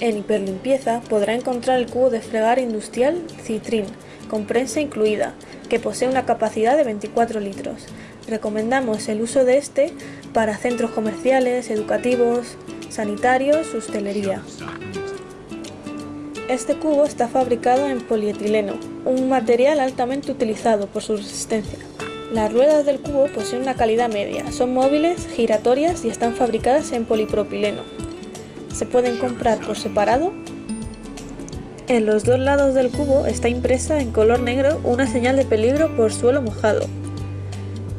En Hiperlimpieza podrá encontrar el cubo de fregar industrial Citrin, con prensa incluida, que posee una capacidad de 24 litros. Recomendamos el uso de este para centros comerciales, educativos, sanitarios, hostelería. Este cubo está fabricado en polietileno, un material altamente utilizado por su resistencia. Las ruedas del cubo poseen una calidad media, son móviles, giratorias y están fabricadas en polipropileno. Se pueden comprar por separado. En los dos lados del cubo está impresa en color negro una señal de peligro por suelo mojado.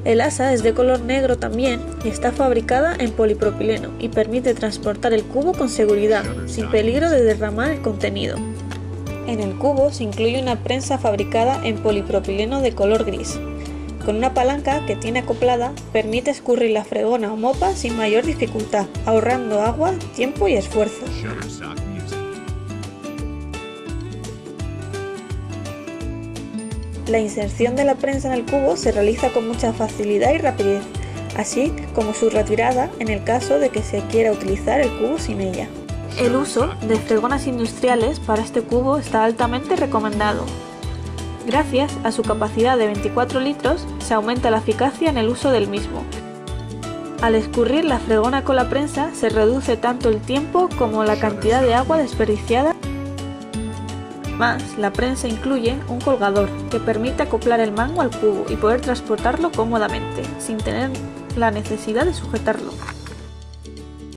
El asa es de color negro también y está fabricada en polipropileno y permite transportar el cubo con seguridad, sin peligro de derramar el contenido. En el cubo se incluye una prensa fabricada en polipropileno de color gris. Con una palanca que tiene acoplada, permite escurrir la fregona o mopa sin mayor dificultad, ahorrando agua, tiempo y esfuerzo. La inserción de la prensa en el cubo se realiza con mucha facilidad y rapidez, así como su retirada en el caso de que se quiera utilizar el cubo sin ella. El uso de fregonas industriales para este cubo está altamente recomendado, Gracias a su capacidad de 24 litros, se aumenta la eficacia en el uso del mismo. Al escurrir la fregona con la prensa, se reduce tanto el tiempo como la cantidad de agua desperdiciada. Más, la prensa incluye un colgador que permite acoplar el mango al cubo y poder transportarlo cómodamente, sin tener la necesidad de sujetarlo.